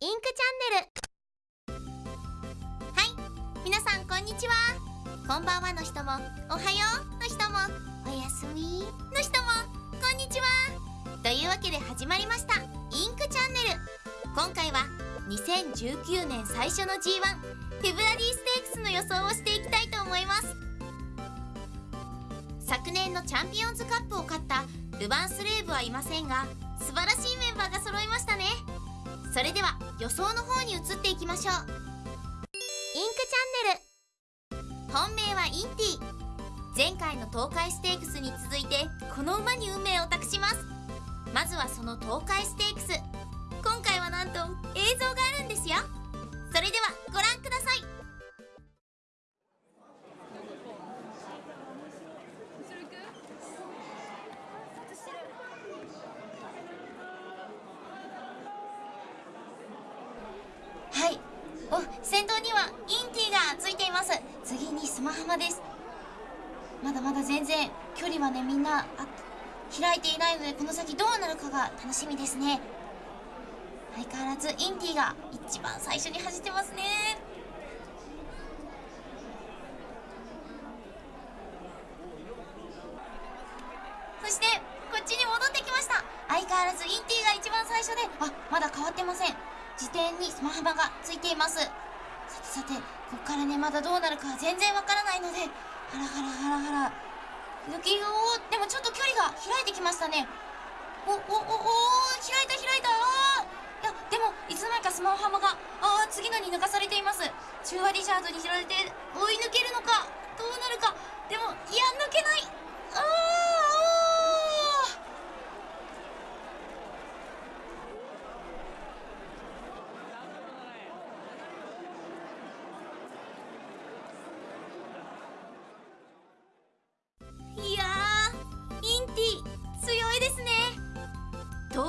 インクチャンネル。はい。皆さんこんにちは。こんばんはの人も。おはようの人も。おやすみ。の人も。こんにちは。というわけで始まりました。インクチャンネル。今回は2019年最初の G1 フェブラリーステークスの予想をしていきたいと思います。昨年のチャンピオンズカップを勝ったルヴァンスレーブはいませんが素晴らしいメンバーが揃いましたね。それでは予想の方に移っていきましょう。インクチャンネル。本命はインティ。前回の東海ステークスに続いてこの馬に運命を託します。まずはその東海ステークス。今回はなんと映像があるんですよ。それではご覧くださいはいお先頭にはインティがついています次にスマハマです。まだまだ全然距離はねみんな開いていないのでこの先どうなるかが楽しみですね。相変わらずインティが一番最初に走ってますね。そしてこっちに戻ってきました。相変わらずインティが一番最初であまだ変わってません。自転にスマハマがついています。さてさてこっからねまだどうなるか全然わからないのでハラハラハラハラ。抜きおでもちょっと距離が開いてきましたね。おおおお開いた開いた。あいやでもいつの間にかスマホハマがああ次のに抜かされています。中和リチャードに拾われて追い抜けるのかどうなるか。でもいや抜けない。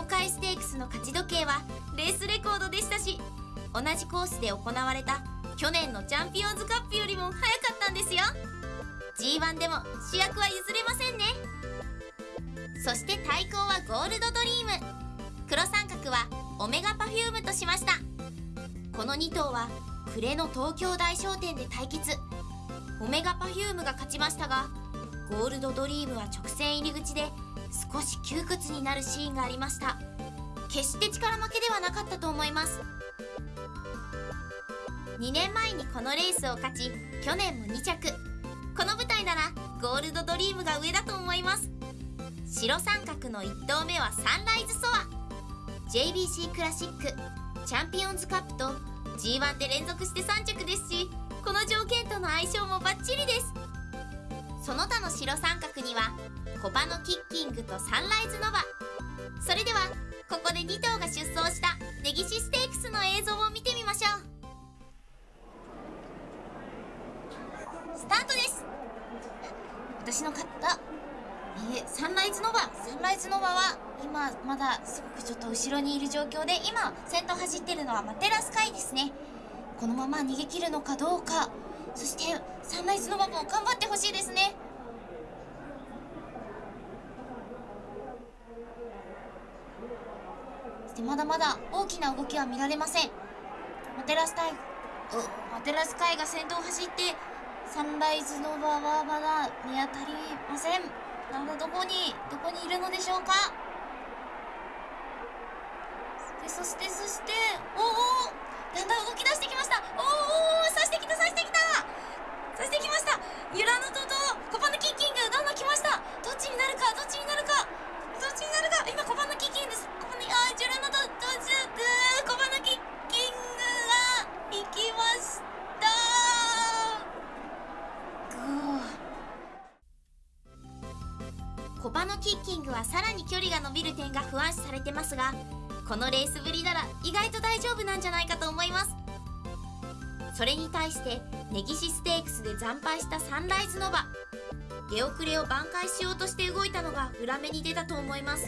海ステークスの勝ち時計はレースレコードでしたし同じコースで行われた去年のチャンピオンズカップよりも早かったんですよ。G1 でも主役は譲れませんね。そして対抗はゴールドドリーム。黒三角はオメガパフュームとしました。この2頭は暮れの東京大賞典で対決。オメガパフュームが勝ちましたがゴールドドリームは直線入り口で少し窮屈になるシーンがありました。決して力負けではなかったと思います。2年前にこのレースを勝ち去年も2着。この舞台ならゴールドドリームが上だと思います。白三角の1頭目はサンライズソア。JBC クラシックチャンピオンズカップと G1 で連続して3着ですしこの条件との相性もバッチリです。その他の白三角にはコパのキッキングとサンライズノバ。それではここで2頭が出走したネギシステークスの映像を見てみましょう。スタートです。私の勝った、えーサンライズノバ。サンライズノバは今まだすごくちょっと後ろにいる状況で今先頭走ってるのはマテラスカイですね。このまま逃げ切るのかどうか。そしてサンライズノバも頑張ってほしいですね。してまだまだ大きな動きは見られません。マテラスカイマテラスカイが先頭を走ってサンライズノバはまだ見当たりません。なのでどこにどこにいるのでしょうか。でそしてそしておおだんだん動き出してきました。コパのキッキングはさらに距離が伸びる点が不安視されてますがこのレースぶりなら意外と大丈夫なんじゃないかと思います。それに対してネギシステークスで惨敗したサンライズノバ出遅れを挽回しようとして動いたのが裏目に出たと思います。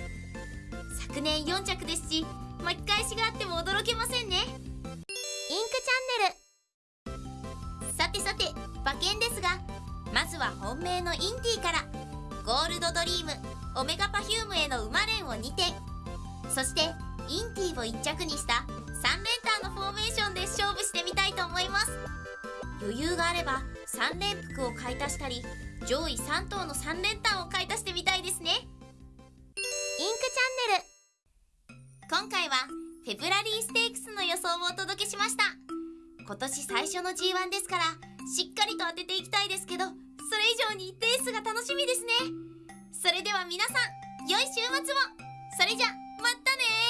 昨年4着ですし巻き返しがあっても驚けませんね。インクチャンネル。さてさて馬券ですがまずは本命のインティから。ゴールドドリームオメガパフュームへの馬連を2点そしてインティを1着にした3連単のフォーメーションで勝負してみたいと思います。余裕があれば3連複を買い足したり上位3頭の3連単を買い足してみたいですね。インクチャンネル。今回はフェブラリーステークスの予想をお届けしました。今年最初の G1 ですからしっかりと当てていきたいですけどそれ以上にレースが楽しみですね。それでは皆さん良い週末を。それじゃまたね